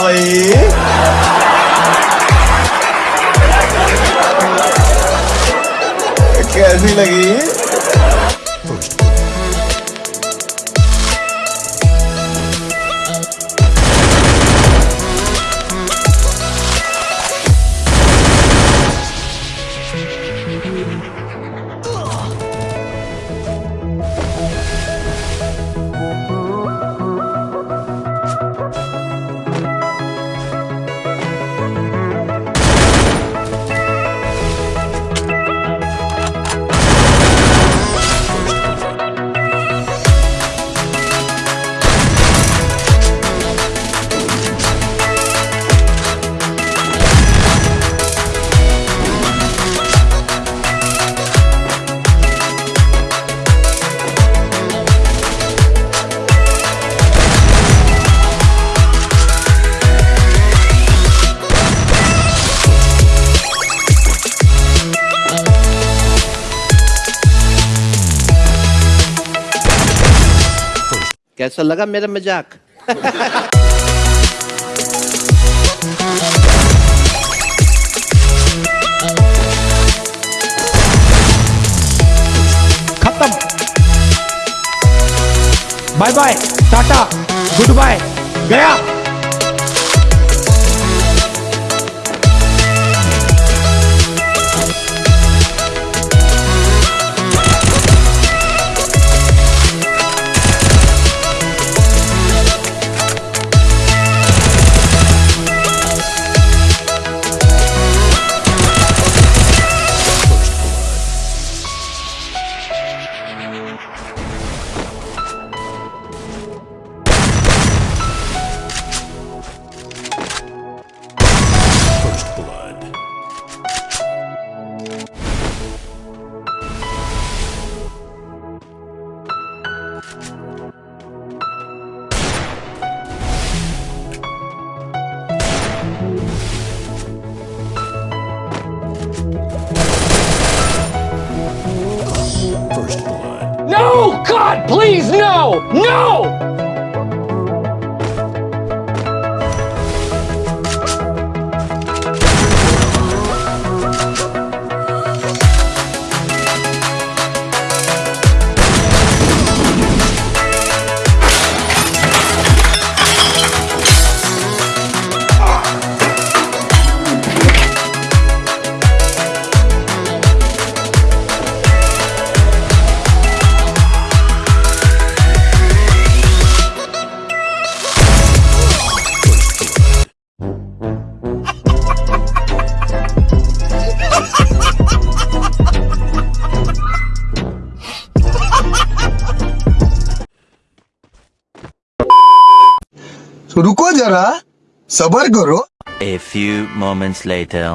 भाई। कैसी लगी? कैसा लगा मेरा मज़ाक? खत्म। Bye bye tata good bye गया। No! God, please, रुको जरा सबर करो। A few moments later